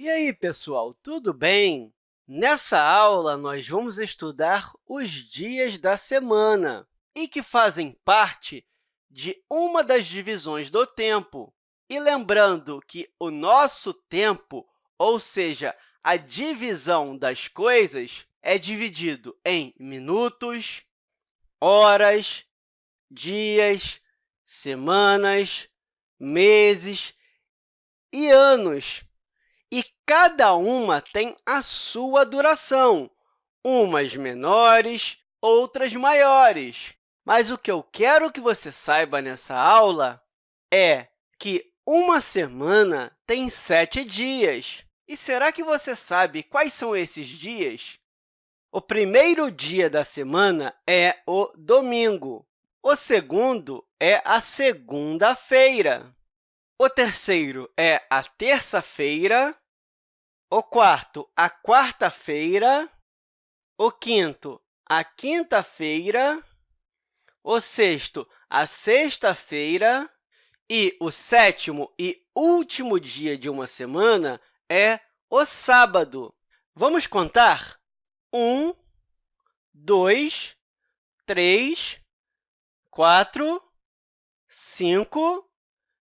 E aí, pessoal, tudo bem? Nessa aula, nós vamos estudar os dias da semana e que fazem parte de uma das divisões do tempo. E lembrando que o nosso tempo, ou seja, a divisão das coisas, é dividido em minutos, horas, dias, semanas, meses e anos. E cada uma tem a sua duração, umas menores, outras maiores. Mas o que eu quero que você saiba nessa aula é que uma semana tem sete dias. E será que você sabe quais são esses dias? O primeiro dia da semana é o domingo. O segundo é a segunda-feira. O terceiro é a terça-feira. O quarto, a quarta-feira. O quinto, a quinta-feira. O sexto, a sexta-feira. E o sétimo e último dia de uma semana é o sábado. Vamos contar? Um, dois, três, quatro, cinco,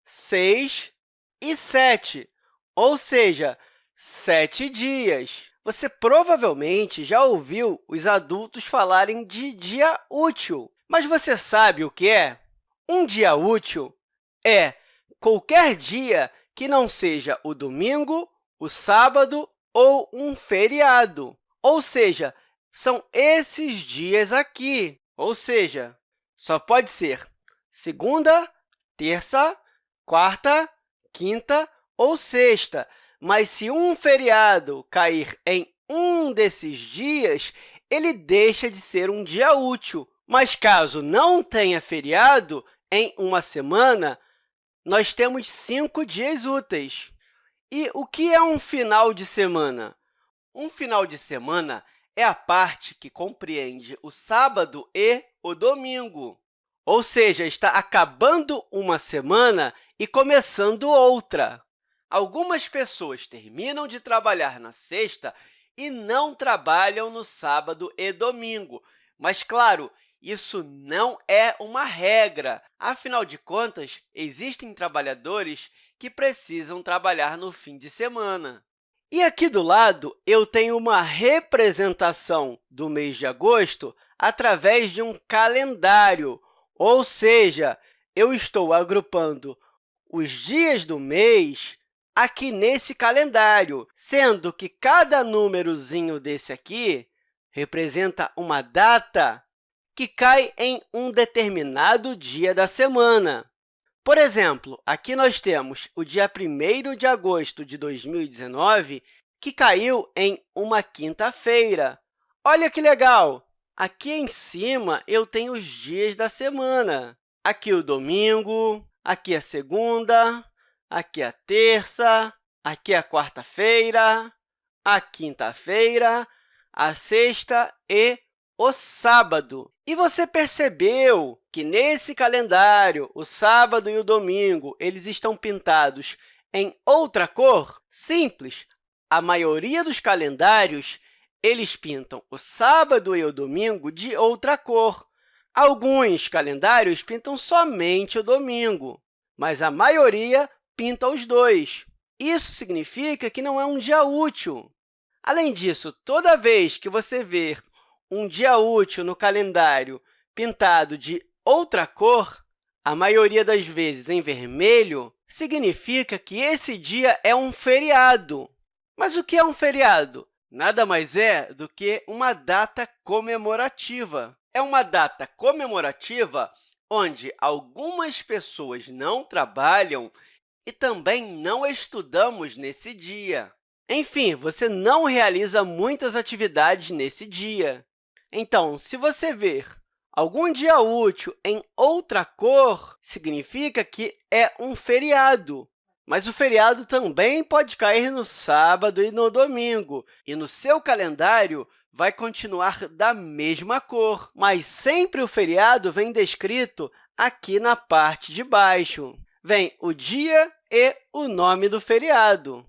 seis e sete, ou seja, sete dias. Você provavelmente já ouviu os adultos falarem de dia útil, mas você sabe o que é? Um dia útil é qualquer dia que não seja o domingo, o sábado ou um feriado. Ou seja, são esses dias aqui. Ou seja, só pode ser segunda, terça, quarta, quinta ou sexta. Mas, se um feriado cair em um desses dias, ele deixa de ser um dia útil. Mas, caso não tenha feriado em uma semana, nós temos cinco dias úteis. E o que é um final de semana? Um final de semana é a parte que compreende o sábado e o domingo, ou seja, está acabando uma semana e começando outra. Algumas pessoas terminam de trabalhar na sexta e não trabalham no sábado e domingo, mas, claro, isso não é uma regra. Afinal de contas, existem trabalhadores que precisam trabalhar no fim de semana. E aqui do lado, eu tenho uma representação do mês de agosto através de um calendário, ou seja, eu estou agrupando os dias do mês aqui nesse calendário, sendo que cada númerozinho desse aqui representa uma data que cai em um determinado dia da semana. Por exemplo, aqui nós temos o dia 1 de agosto de 2019, que caiu em uma quinta-feira. Olha que legal! Aqui em cima, eu tenho os dias da semana. Aqui o domingo, aqui a segunda, aqui a terça, aqui a quarta-feira, a quinta-feira, a sexta e o sábado. E você percebeu que, nesse calendário, o sábado e o domingo eles estão pintados em outra cor? Simples! A maioria dos calendários eles pintam o sábado e o domingo de outra cor. Alguns calendários pintam somente o domingo, mas a maioria pinta os dois. Isso significa que não é um dia útil. Além disso, toda vez que você ver um dia útil no calendário pintado de outra cor, a maioria das vezes em vermelho, significa que esse dia é um feriado. Mas o que é um feriado? Nada mais é do que uma data comemorativa. É uma data comemorativa onde algumas pessoas não trabalham e também não estudamos nesse dia. Enfim, você não realiza muitas atividades nesse dia. Então, se você ver algum dia útil em outra cor, significa que é um feriado. Mas o feriado também pode cair no sábado e no domingo, e no seu calendário vai continuar da mesma cor, mas sempre o feriado vem descrito aqui na parte de baixo. Vem o dia e o nome do feriado.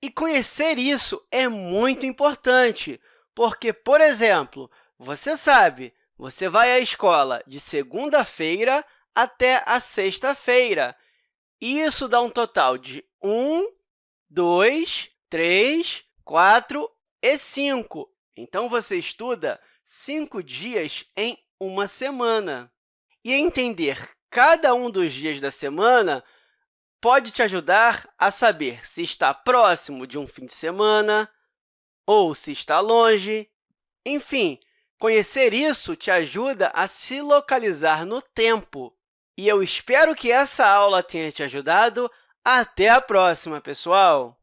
E conhecer isso é muito importante, porque, por exemplo, você sabe, você vai à escola de segunda-feira até a sexta-feira. Isso dá um total de 1, 2, 3, 4 e 5. Então, você estuda cinco dias em uma semana. E entender cada um dos dias da semana pode te ajudar a saber se está próximo de um fim de semana ou se está longe. Enfim, conhecer isso te ajuda a se localizar no tempo. E eu espero que essa aula tenha te ajudado. Até a próxima, pessoal!